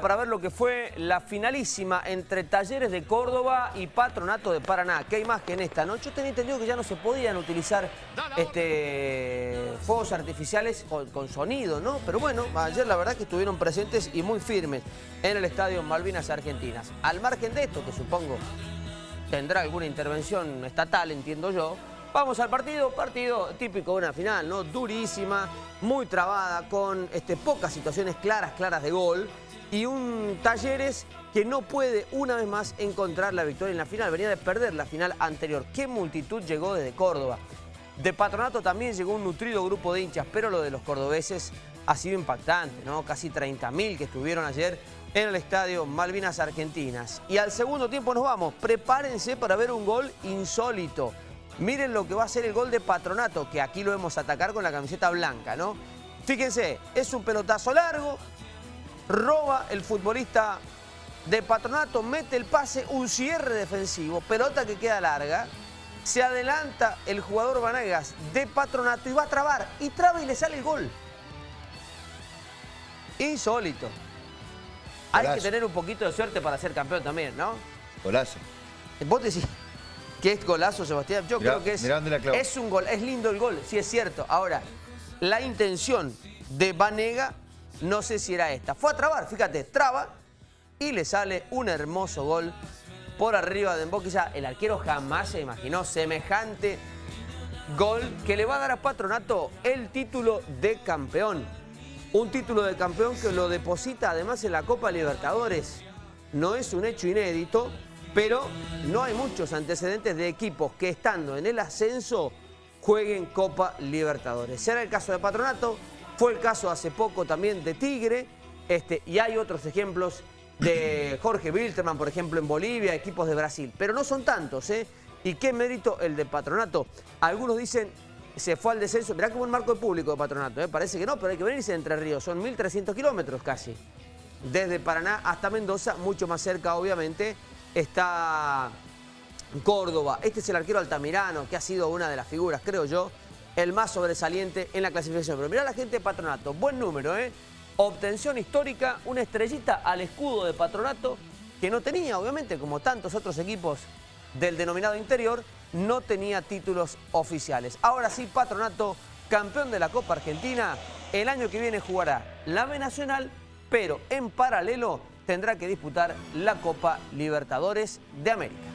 para ver lo que fue la finalísima entre Talleres de Córdoba y Patronato de Paraná. ¿Qué hay más que en esta? noche? Yo tenía entendido que ya no se podían utilizar este, fuegos artificiales con, sonido, ¿no? Pero bueno, ayer la verdad que estuvieron presentes y muy firmes en el estadio Malvinas Argentinas. Al margen de esto, que supongo tendrá alguna intervención estatal, entiendo yo, Vamos al partido, partido típico de una final, ¿no? Durísima, muy trabada, con este, pocas situaciones claras, claras de gol y un Talleres que no puede una vez más encontrar la victoria en la final. Venía de perder la final anterior. ¿Qué multitud llegó desde Córdoba? De Patronato también llegó un nutrido grupo de hinchas, pero lo de los cordobeses ha sido impactante, ¿no? Casi 30.000 que estuvieron ayer en el estadio Malvinas Argentinas. Y al segundo tiempo nos vamos. Prepárense para ver un gol insólito. Miren lo que va a ser el gol de Patronato, que aquí lo vemos atacar con la camiseta blanca, ¿no? Fíjense, es un pelotazo largo, roba el futbolista de Patronato, mete el pase, un cierre defensivo, pelota que queda larga, se adelanta el jugador Vanegas de Patronato y va a trabar, y traba y le sale el gol. Insólito. Hay que tener un poquito de suerte para ser campeón también, ¿no? Golazo. Vos decís que es golazo, Sebastián. Yo creo que es, es un gol, es lindo el gol, sí es cierto. Ahora, la intención de Vanega no sé si era esta. Fue a trabar, fíjate, traba y le sale un hermoso gol por arriba de Emboquilla. El arquero jamás se imaginó semejante gol que le va a dar a Patronato el título de campeón. Un título de campeón que lo deposita además en la Copa Libertadores. No es un hecho inédito, pero no hay muchos antecedentes de equipos que estando en el ascenso jueguen Copa Libertadores. Será el caso de Patronato, fue el caso hace poco también de Tigre, este, y hay otros ejemplos de Jorge Wilterman, por ejemplo, en Bolivia, equipos de Brasil. Pero no son tantos, ¿eh? ¿Y qué mérito el de Patronato? Algunos dicen, se fue al descenso. Mirá como un marco de público de Patronato, ¿eh? Parece que no, pero hay que venirse de Entre Ríos. Son 1.300 kilómetros casi. Desde Paraná hasta Mendoza, mucho más cerca, obviamente, está Córdoba. Este es el arquero Altamirano, que ha sido una de las figuras, creo yo, el más sobresaliente en la clasificación. Pero mirá la gente de Patronato, buen número, ¿eh? Obtención histórica, una estrellita al escudo de Patronato, que no tenía, obviamente, como tantos otros equipos del denominado interior, no tenía títulos oficiales. Ahora sí, Patronato, campeón de la Copa Argentina, el año que viene jugará la B Nacional, pero en paralelo tendrá que disputar la Copa Libertadores de América.